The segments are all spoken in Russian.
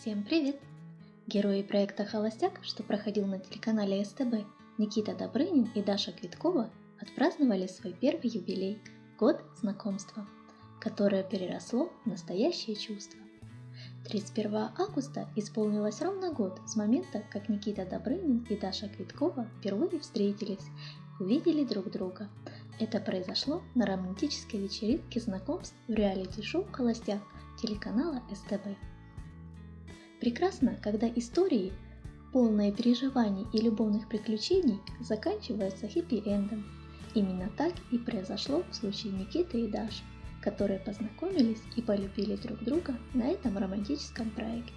Всем привет! Герои проекта «Холостяк», что проходил на телеканале СТБ, Никита Добрынин и Даша Квиткова отпраздновали свой первый юбилей – год знакомства, которое переросло в настоящее чувство. 31 августа исполнилось ровно год с момента, как Никита Добрынин и Даша Квиткова впервые встретились, увидели друг друга. Это произошло на романтической вечеринке знакомств в реалити-шоу «Холостяк» телеканала СТБ. Прекрасно, когда истории, полные переживаний и любовных приключений, заканчиваются хэппи-эндом. Именно так и произошло в случае Никиты и Даши, которые познакомились и полюбили друг друга на этом романтическом проекте.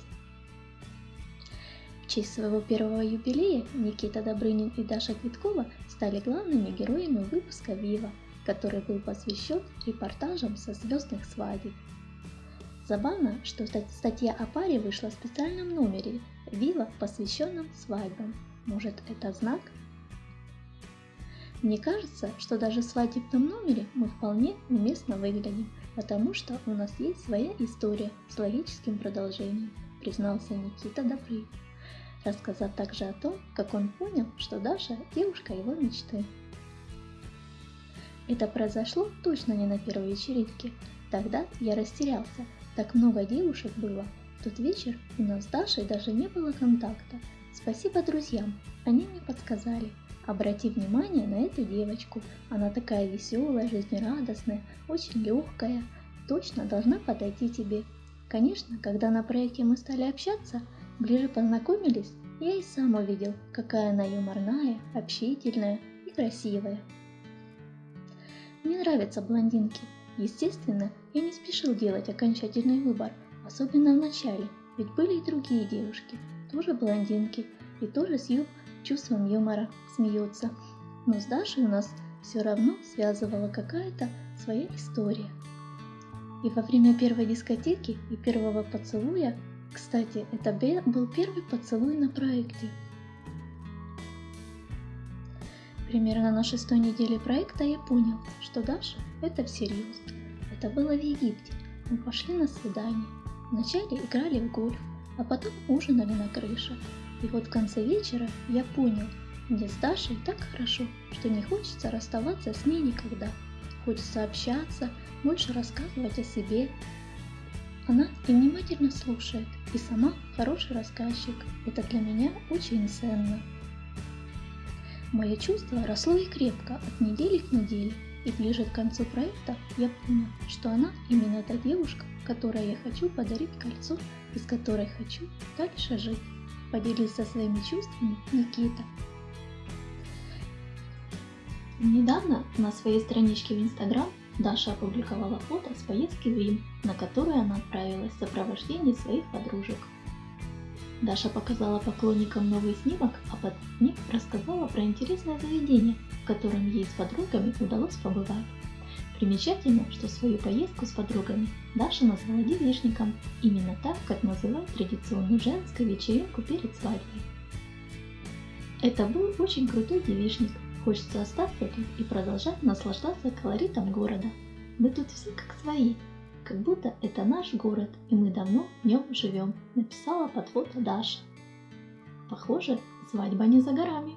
В честь своего первого юбилея Никита Добрынин и Даша Квиткова стали главными героями выпуска «Вива», который был посвящен репортажам со звездных свадеб Забавно, что статья о паре вышла в специальном номере Вива, посвященном свадьбам. Может, это знак? Мне кажется, что даже в свадебном номере мы вполне уместно выглядим, потому что у нас есть своя история с логическим продолжением, признался Никита Добрый, рассказав также о том, как он понял, что Даша – девушка его мечты. Это произошло точно не на первой вечеринке. Тогда я растерялся – так много девушек было. В тот вечер у нас с Дашей даже не было контакта. Спасибо друзьям, они мне подсказали. Обрати внимание на эту девочку. Она такая веселая, жизнерадостная, очень легкая. Точно должна подойти тебе. Конечно, когда на проекте мы стали общаться, ближе познакомились, я и сам увидел, какая она юморная, общительная и красивая. Мне нравятся блондинки, Естественно, я не спешил делать окончательный выбор, особенно в начале, ведь были и другие девушки, тоже блондинки, и тоже с ю чувством юмора смеются. Но с Дашей у нас все равно связывала какая-то своя история. И во время первой дискотеки и первого поцелуя, кстати, это был первый поцелуй на проекте, Примерно на шестой неделе проекта я понял, что Даша – это всерьез. Это было в Египте. Мы пошли на свидание. Вначале играли в гольф, а потом ужинали на крыше. И вот в конце вечера я понял, мне с Дашей так хорошо, что не хочется расставаться с ней никогда. Хочется общаться, больше рассказывать о себе. Она и внимательно слушает, и сама хороший рассказчик. Это для меня очень ценно. Мое чувство росло и крепко от недели к неделе, и ближе к концу проекта я понял, что она именно та девушка, которой я хочу подарить кольцо и с которой хочу дальше жить. Поделился своими чувствами Никита. Недавно на своей страничке в Инстаграм Даша опубликовала фото с поездки в Рим, на которую она отправилась в сопровождении своих подружек. Даша показала поклонникам новый снимок, а под ним рассказала про интересное заведение, в котором ей с подругами удалось побывать. Примечательно, что свою поездку с подругами Даша назвала девичником, именно так, как называют традиционную женскую вечеринку перед свадьбой. Это был очень крутой девичник, хочется остаться тут и продолжать наслаждаться колоритом города. Мы тут все как свои, как будто это наш город, и мы давно в нем живем, написала под фото Даша. Похоже, свадьба не за горами.